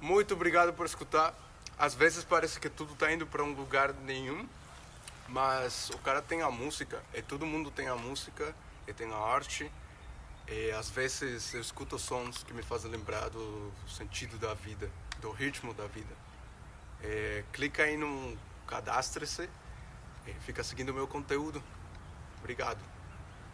Muito obrigado por escutar. Às vezes parece que tudo tá indo para um lugar nenhum, mas o cara tem a música, e todo mundo tem a música, e tem a arte. E às vezes eu escuto sons que me fazem lembrar do sentido da vida, do ritmo da vida. E clica aí no cadastre-se e fica seguindo o meu conteúdo. Obrigado.